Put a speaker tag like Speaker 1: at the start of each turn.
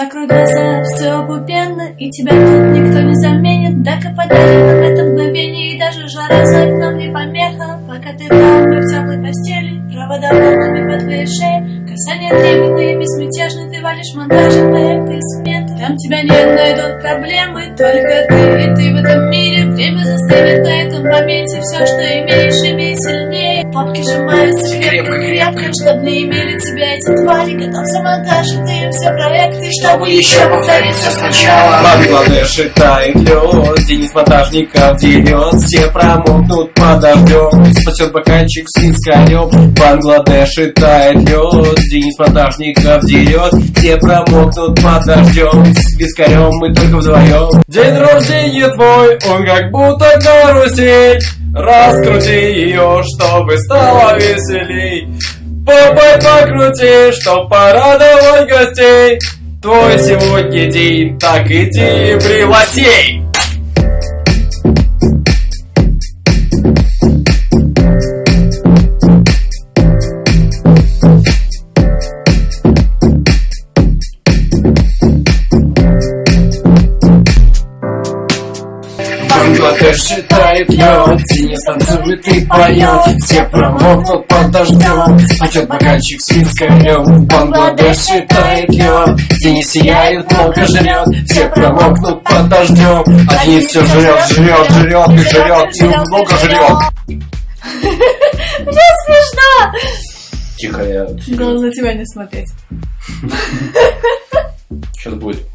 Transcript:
Speaker 1: Закрой глаза, все пупенно, и тебя тут никто не заменит. Так и подарит нам это мгновение, и даже жара за окном не помеха. Пока ты там, мы в теплой постели, провода волнами по твоей шее. Касания трепетные, безмятежные, ты валишь монтажи, проекты и сметы. Там тебя нет, найдут проблемы, только ты и ты в этом мире. Время застынет на этом моменте, все, что имеешь, Папки сжимаются крепко-крепко, чтоб не имели тебя эти твари. Готов за монтаж, и ты им все проекты, чтобы еще повторить все сначала.
Speaker 2: Бангладеш тает лед, Денис монтажников дерет, все промокнут под дождем, спасет бокальчик с вискарем. Бангладеш тает лед, Денис монтажников дерет, все промокнут под дождем, с вискарем мы только вдвоем. День рождения твой, он как будто карусель, раскрути ее, чтобы стало веселей. Попой покрути, чтоб порадовать гостей. Твой сегодня день, так иди и пригласей. Бангладеш считает лед, Денис танцует и поет, все промокнут под дождем, спасет бокальчик с вискарем. Бангладеш считает лед, Денис сияет, много жрет, все промокнут под дождем, а Денис все жрет, жрет, жрет и жрет, и много жрет.
Speaker 1: Мне смешно!
Speaker 2: Тихо, я...
Speaker 1: Главное на тебя не смотреть.
Speaker 2: Сейчас будет.